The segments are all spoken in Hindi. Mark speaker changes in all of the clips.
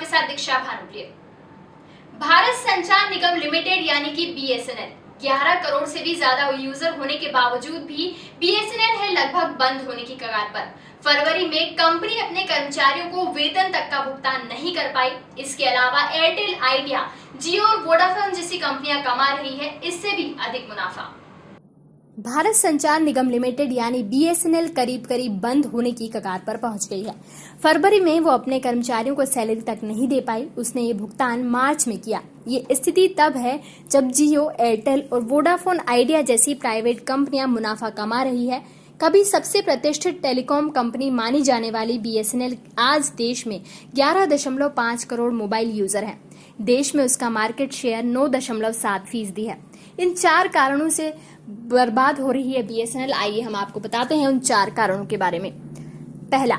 Speaker 1: आपके साथ दीक्षा भानुप्रिय भारत संचार निगम लिमिटेड यानी कि बीएसएनएल 11 करोड़ से भी ज़्यादा यूज़र होने के बावजूद भी बीएसएनएल है लगभग बंद होने की कगार पर। फरवरी में कंपनी अपने कर्मचारियों को वेतन तक का भुगतान नहीं कर पाई। इसके अलावा एयरटेल आइडिया जियो और वोडाफोन जैसी कंपनियाँ कमा रही है, इससे भी अधिक मुनाफा।
Speaker 2: भारत संचार निगम लिमिटेड यानी बीएसएनएल करीब करीब बंद होने की कगार पर पहुँच गई है। फरवरी में वो अपने कर्मचारियों को सैलरी तक नहीं दे पाई। उसने ये भुगतान मार्च में किया। ये स्थिति तब है जब जियो, एयरटेल और वोडाफोन आइडिया जैसी प्राइवेट कंपनियाँ मुनाफा कमा रही है। कभी सबसे प्रतिष्ठित टेलीकॉम कंपनी मानी जाने वाली बीएसएनएल आज देश में 11.5 करोड़ मोबाइल यूज़र हैं। देश में उसका मार्केट शेयर 9.7 फ़ीसदी है। इन चार कारणों से बर्बाद हो रही है बीएसएनएल आइए हम आपको बताते हैं उन चार कारणों के बारे में। पहला,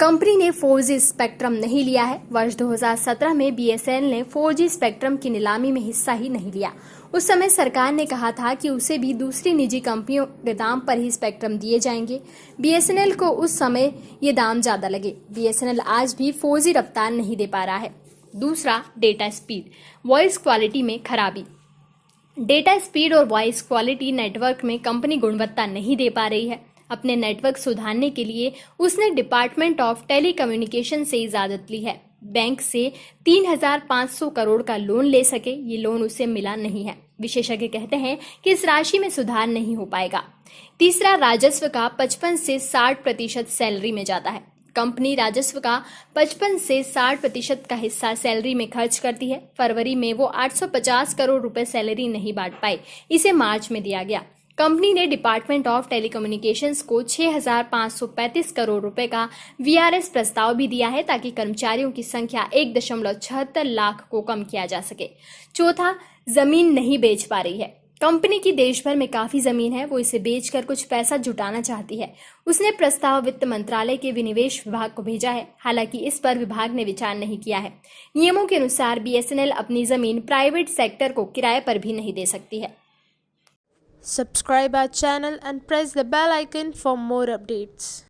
Speaker 2: कंपनी ने 4G स्पेक्ट्रम नहीं लिया है। वर्ष 2017 में बीएसएनएल ने 4G स्पेक्ट्रम की नीलामी में हिस्सा ही नहीं लिया। उस समय सरकार ने कहा था कि उसे भी दूसरी निजी कंपनियों के दाम पर ही स्पेक्ट्रम दिए जाएँगे। बीएसएनएल को उस समय ये दाम ज़्यादा लगे। बीएसएनएल आज भी 4G रफ्तार नहीं दे पा रहा है। दूसरा, डेटा स्पीड। वॉइस क्वालिटी में खराबी। डेटा स्पीड और वॉइस क्वालिटी नेटवर्क में कंपनी गुणवत्ता नहीं दे पा रही है। अपने नेटवर्क सुधारने के लिए उसने डिपार्टमेंट ऑफ़ टेलीकम्युनिकेशन से इजाज़त ली है। बैंक से 3,500 करोड़ का लोन ले सके ये लोन उसे मिला नहीं है। विशेषज्ञ कहते हैं कि इस राशि में सुधार नहीं हो पाएगा। तीसरा राजस्व का 55 से 60 प्रतिशत सैलरी में जाता है। कंपनी राजस्व का 55 से 60 प्रतिशत का हिस्सा सैलरी में खर्च करती है। फरवरी में वो 850 करोड़ रुपए सैलरी नहीं बांट पाई इसे मार्च में दिया गया। कंपनी ने डिपार्टमेंट ऑफ़ टेलीकम्युनिकेशंस को 6,535 करोड़ रुपए का वीआरएस प्रस्ताव भी दिया है ताकि कर्मचारियों की संख्या एक दशमलव छहत्तर लाख को कम किया जा सके। चौथा ज़मीन नहीं बेच पा रही है। कंपनी की देश भर में काफ़ी ज़मीन है, वो इसे बेचकर कुछ पैसा जुटाना चाहती है। उसने प्रस्ताव वित्त मंत्रालय के विनिवेश विभाग को भेजा है, हालाँकि इस पर विभाग ने विचार नहीं किया है। नियमों के अनुसार बीएसएनएल अपनी ज़मीन प्राइवेट सेक्टर को किराए पर भी नहीं दे सकती है।
Speaker 3: Subscribe our channel and press the bell icon for more updates.